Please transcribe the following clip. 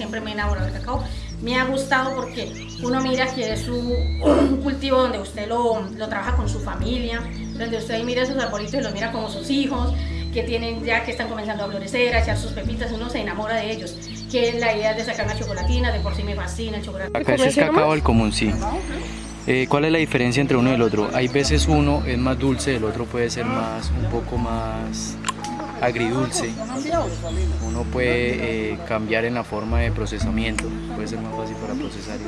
siempre me he enamorado del cacao. Me ha gustado porque uno mira que es un cultivo donde usted lo, lo trabaja con su familia, donde usted mira sus arbolitos y los mira como sus hijos, que tienen ya que están comenzando a florecer, a echar sus pepitas, uno se enamora de ellos. Que la idea de sacar una chocolatina, de por sí me fascina el chocolate. Acá ese es cacao al común, sí. Eh, ¿Cuál es la diferencia entre uno y el otro? Hay veces uno es más dulce, el otro puede ser más, un poco más agridulce. Uno puede eh, cambiar en la forma de procesamiento, puede ser más fácil para procesar.